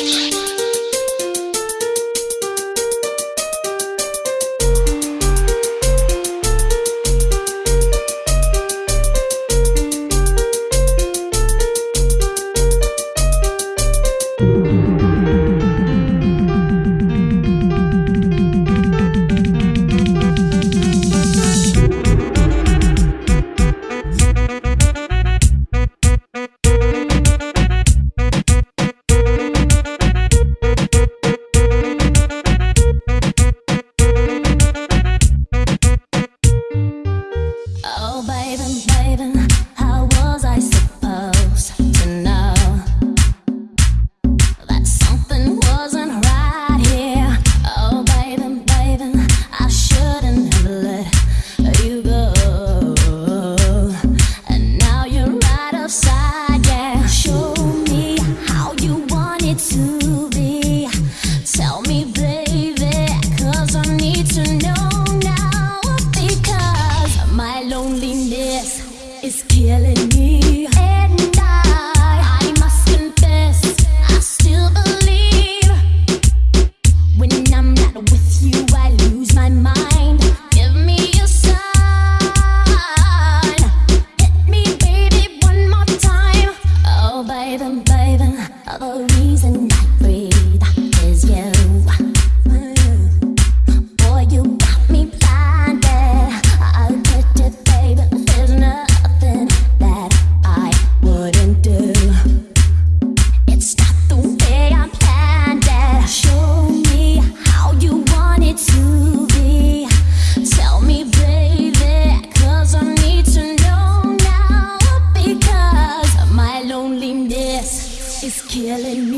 Bye. loneliness is killing me. And I, I must confess, I still believe. When I'm not with you, I lose my mind. Give me a sign. Hit me, baby, one more time. Oh, baby, baby, the reason I breathe. feeling